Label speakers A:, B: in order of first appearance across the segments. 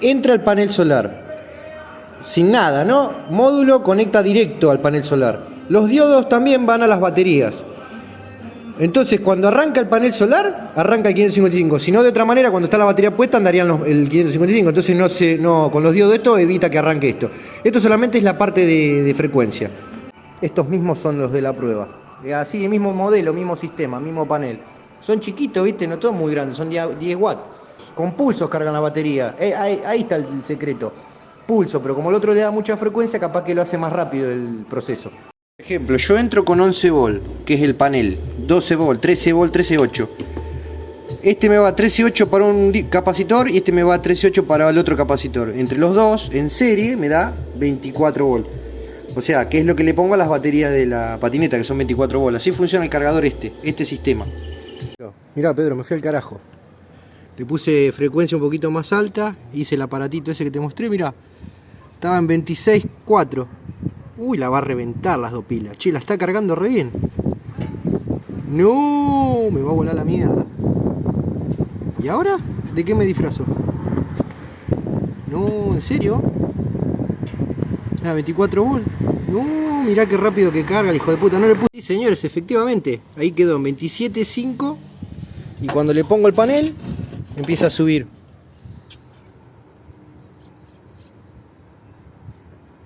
A: entra al panel solar. Sin nada, ¿no? Módulo conecta directo al panel solar. Los diodos también van a las baterías. Entonces, cuando arranca el panel solar, arranca el 555. Si no, de otra manera, cuando está la batería puesta, andarían los- el 555. Entonces, no no, con los diodos esto, evita que arranque esto. Esto solamente es la parte de, frecuencia. Estos mismos son los de la prueba. Eh, Así, mismo modelo, mismo sistema, mismo panel. Son chiquitos, ¿viste? No todos muy grandes, son 10 10 watts. Con pulsos cargan la batería. Eh, ahí, ahí está el secreto. Pulso, pero como el otro le da mucha frecuencia, capaz que lo hace más rápido el proceso. Por ejemplo, yo entro con 11 volt, que es el panel, 12 volt, 13 volt, 13.8. Este me va 13.8 para un capacitor y este me va 13.8 para el otro capacitor. Entre los dos, en serie, me da 24 volt. O sea, que es lo que le pongo a las baterías de la patineta, que son 24 volt. Así funciona el cargador este, este sistema. Mirá, Pedro, me fui al carajo. Le puse frecuencia un poquito más alta, hice el aparatito ese que te mostré, mirá. Estaba en 26.4. Uy, la va a reventar las dos pilas. Che, la está cargando re bien. No, me va a volar la mierda. ¿Y ahora? ¿De qué me disfrazo? No, ¿en serio? Ah, 24 volt. No, mirá qué rápido que carga el hijo de puta. No le puse. Señores, efectivamente. Ahí quedó en 27.5. Y cuando le pongo el panel, empieza a subir.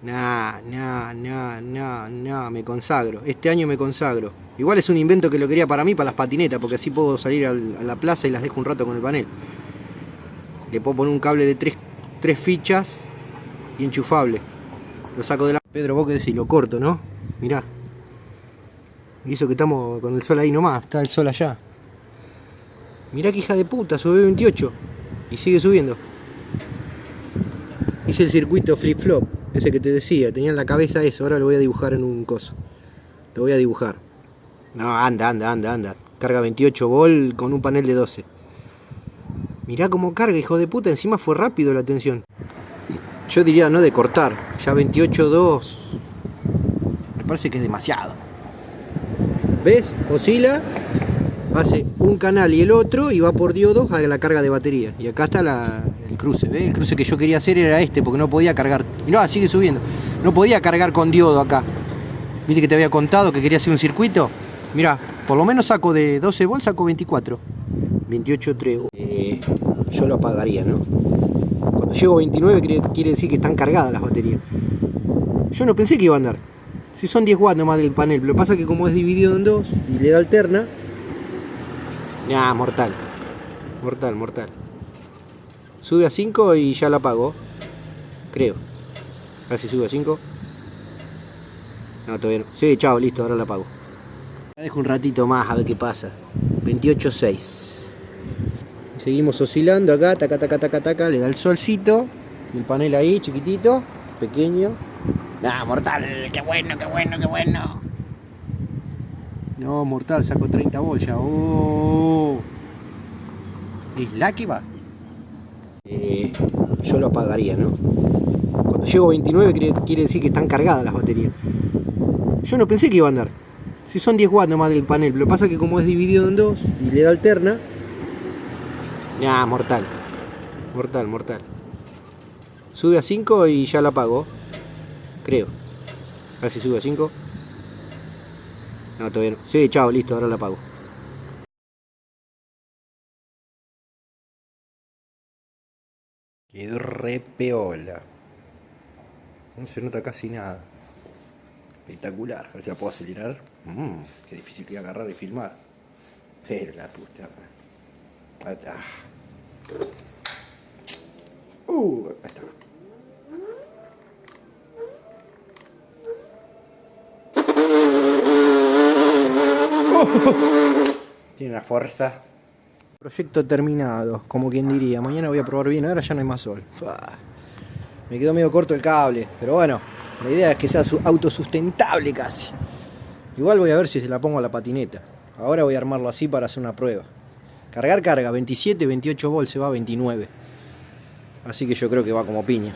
A: Nah, nah, nah, nah, nah, me consagro. Este año me consagro. Igual es un invento que lo quería para mí, para las patinetas, porque así puedo salir al- a la plaza y las dejo un rato con el panel. Le puedo poner un cable de tres, tres fichas y enchufable. Lo saco de la... Pedro, vos que decís, lo corto, ¿no? Mirá. Y eso que estamos con el sol ahí nomás, está el sol allá. Mirá que hija de puta, sube 28 y sigue subiendo. Hice el circuito flip-flop, ese que te decía, tenía en la cabeza eso, ahora lo voy a dibujar en un coso. Lo voy a dibujar. No, anda, anda, anda, anda. Carga 28 volt con un panel de 12. Mirá cómo carga, hijo de puta, encima fue rápido la tensión. Yo diría no de cortar, ya 28.2. Me parece que es demasiado. ¿Ves? Oscila, hace un canal y el otro y va por diodos a la carga de batería. Y acá está el cruce, ¿ves? El cruce que yo quería hacer era este porque no podía cargar. Mirá, sigue subiendo. No podía cargar con diodo acá. ¿Viste que te había contado que quería hacer un circuito? Mirá, por lo menos saco de 12 volts, saco 24. 28.3. Eh, yo lo apagaría, ¿no? Cuando llego a 29 quiere, quiere decir que están cargadas las baterías. Yo no pensé que iba a andar. Si son 10 watts nomás del panel, lo que pasa es que como es dividido en dos y le da alterna. Nah, mortal. Mortal, mortal. Sube a 5 y ya la apago. Creo. A ver si sube a 5. No, todavía no. Sí, chao, listo, ahora la apago. La dejo un ratito más a ver qué pasa. 28.6. Seguimos oscilando acá, taca, taca, taca, taca, le da el solcito. El panel ahí, chiquitito, pequeño. ¡Ah, mortal! ¡Qué bueno, qué bueno, qué bueno! No, mortal, saco 30 volts ya. ¡Oh! ¿Es la que va? Eh, yo lo apagaría, ¿no? Cuando llego a 29 quiere, decir que están cargadas las baterías. Yo no pensé que iba a andar. Si son 10 watts nomás del panel, lo que pasa es que como es dividido en dos y le da alterna. Ya, mortal. Mortal, mortal. Sube a 5 y ya la apago. Creo. A ver si sube a 5. No, todavía no. Sí, chao, listo, ahora la apago. Quedó re peola. No se nota casi nada. Espectacular. A ver si la puedo acelerar. Mm, qué difícil que agarrar y filmar. Pero la puta. Ahí. Uh, ahí está. Tiene una fuerza. Proyecto terminado, como quien diría. Mañana voy a probar bien, ahora ya no hay más sol. Me quedó medio corto el cable, pero bueno, la idea es que sea su- autosustentable casi. Igual voy a ver si se la pongo a la patineta. Ahora voy a armarlo así para hacer una prueba. Cargar carga, 27, 28 volts, se va a 29. Así que yo creo que va como piña.